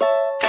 you